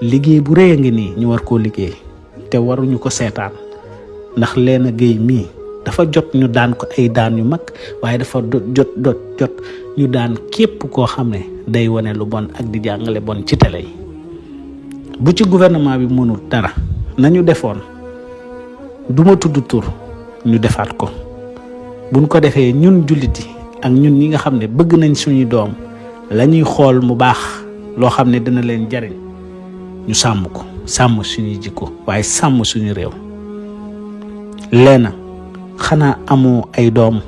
liggéey bu rëy a ngi nii ñu war koo liggéey te waruñu ko seetaan ndax Léna Guèye mii dafa jot ñu daan ko ay daan yu mag waaye dafa jot jot jot ñu daan képp koo xam ne day wane lu bon ak di jàngale bon ci tele yi. Bu ci gouvernement bi mënul dara nañu defoon duma tudd tur ñu defaat ko. Buñ ko defee ñun jullit yi ak ñun ñi nga xam ne bëgg nañ suñu doom la ñuy xool mu baax loo xam ne dina leen jariñ ñu sàmm ko sàmm suñuy jikko waaye sàmm suñu réew. Léna xanaa amoo ay doom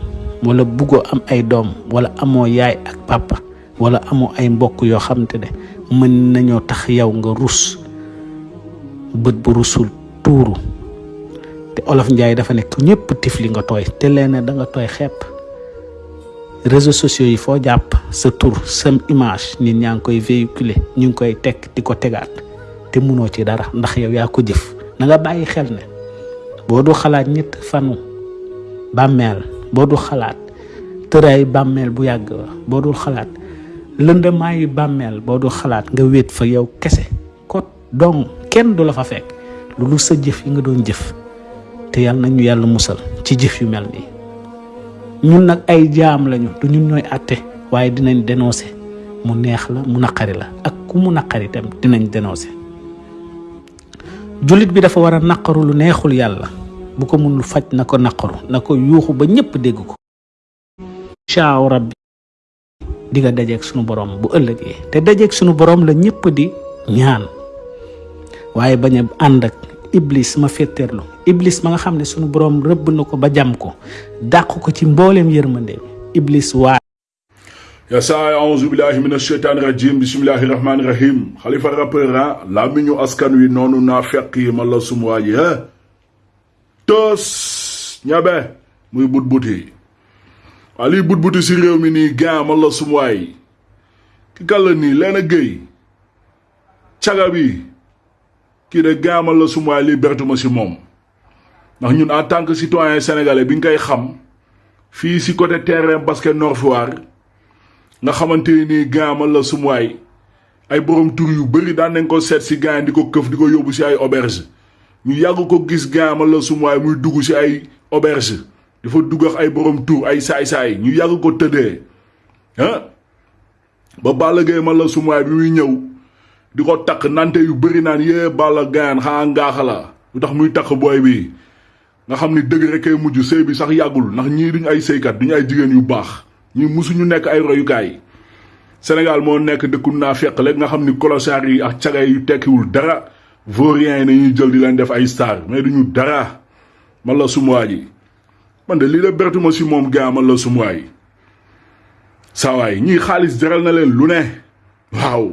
wala buggoo am ay doom wala amoo yaay ak papa wala amoo ay mbokk yoo xamante ne mën nañoo tax yow nga rus bët bu rusul tuuru te olof njaay dafa nekk ñëpp tifli nga tooy te Léna da nga tooy xepp. Réseaux sociaux yi foo jàpp sa tur sa image nit ñaa ngi koy véhiculer ñu ngi koy teg di ko tegaat te munoo ci dara ndax yow yaa ko jëf. Na nga bàyyi xel ne boo du xalaat ñett fanu bàmmeel boo du xalaat tëraay bàmmeel bu yàgg boo dul xalaat lëndamaayu bàmmeel boo dul xalaat nga wéet fa yow kese. Ko donc kenn du fa fekk. Lu dul sa jëf yi nga doon jëf. Te yàlla nañu yàlla musal ci jëf yu mel nii. Ñun nag ay jaam lañu du ñun ñooy àtte waaye dinañ dénoncer. Mu neex la mu naqari la ak ku mu naqari itam dinañ dénoncer. Jullit bi dafa war a naqaru lu neexul yàlla. Bu ko mënul faj na ko naqaru na ko yuuxu ba ñëpp dégg ko. Caaw rabbi di nga dajeeg sunu borom bu ëllëgee. Te dajeeg sunu borom la ñëpp di ñaan. Waaye bañ a ak iblis ma féeteerlu iblis ma nga xam ne sunu borom rëbb na ko ba jam ko. Dàq ko ci mbooleem yërmande. Iblis waa ya saa aouzu billahi min asheytaani rajim bismillahi rahmaani rahim xalifa rappeur ah laa mi ñu askan wi noonu naa fekk yi ma la sumuwaa ji ha tos ñabe muy but buti waa lii but buti si réew mi nii gan ma la sumuwaay ki Léna Gueye. Caga bi kii de gan ma la sumuwaay lii bertuma si moom ndax ñun en tant que citoyen sénégalais bi nga koy xam fii si côté terrain basket Nord Foire nga xamante ni gaama la sumuwaay ay borom tur yu bëri daan nañ ko seet si gaan di ko këf di ko yóbbu si ay auberge ñu yàgg ko gis gaama la sumuwaay muy dugg si ay auberge dafa dugg ak ay borom tur ay saay-saay ñu yàgg ko tëddee ah ba Balla Gaye ma la sumuwaay bi muy ñëw di ko takk nante yu bëri naan yée Balla gaan xaa ngaaxa la lu tax muy takk booy bi nga xam ni dëgg rek kay mujj sëy bi sax yàggul ndax ñii duñu ay sëykat duñu ay jigéen yu baax ñi musuñu nekk ay royukaay Sénégal moo nekk dëkku naa fekk rek nga xam ni colossar yi ak caga yu tekkiwul dara. Vaurien yi nañuy jël di leen def ay star. Mais duñu dara. Man la sumuwaa ji. Man de lii la bertuma si moom gaa man la ñii xaalis jaral na leen lu ne waaw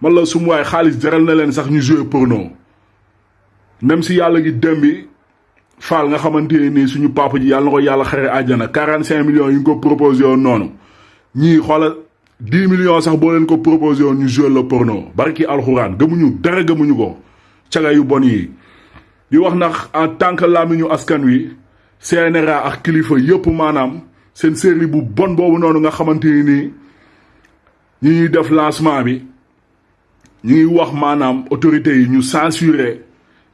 man la sumuwaay xaalis jaral na leen sax ñu jouer porno. Même si yàlla gi dem bi faal nga xamante nii suñu papa ji yàlla na ko yàlla xare àjjana. 45 millions nga ko proposé woon noonu. Ñii xoolal 10 millions sax boo leen ko proposé ñu joué le porno. Barki alxuraan gëmuñu dara gëmuñu ko. Caga yu bon yi. Di wax nag en tant que làmmiñu askan wi CNRA ak kilifa yëpp maanaam seen série bu bon boobu noonu nga xamante ni ñi def lancement bi ñu ngi wax maanaam autorités yi ñu censuré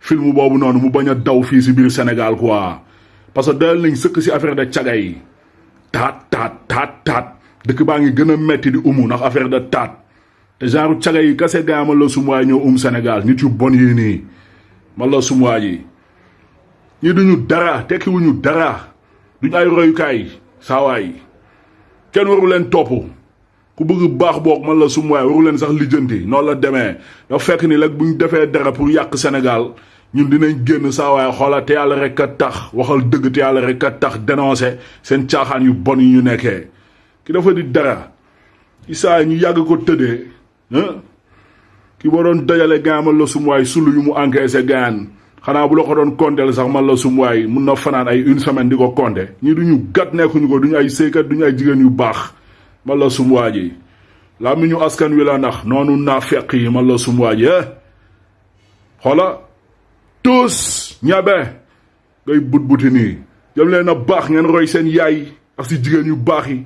film boobu noonu mu bañ a daw fii si biir Sénégal quoi. Parce que dal nañ sëkk si affaire de caga yi. Taat taat taat dëkk baa ngi gën a metti di umu ndax affaire de taat. Te genre caga yi kase gaa ma la sumuwaay ñëw um Sénégal nit yu bon yi nii. Ma la sumuwaay yi. Ñi duñu dara tekkiwuñu dara. Duñu ay royukaay saawaay kenn waru leen topp ku bëgg baax boog man la sumuwaay waru leen sax lijjanti. Noonu la demee. Dafa fekk ni rek buñ defee dara pour yàq Sénégal ñun dinañ génn saa waaye xoola te yàlla rek a tax waxal dëgg te yàlla rek a tax dénoncé seen caaxaan yu bon yi ñu nekkee. Ki dafa di dara. Isaa ñu yàgg ko tëddee ki ba doon dajale gaan man la sumuwaay sulu yu mu encaissé gaan xanaa bu la ko doon konteel sax man la sumuwaay mun na fanaan ay une semaine di ko compter ñii duñu gat nekkuñu ko duñu ay sëykat duñu ay jigéen yu baax man la sumuwaa ji. Laa mi ñu askan wi la ndax noonu naa feq yi man la sumuwaa ji xoola tous ñabe. Ngay but buti nii. Jëm leen a ngeen roy yaay ak yu yi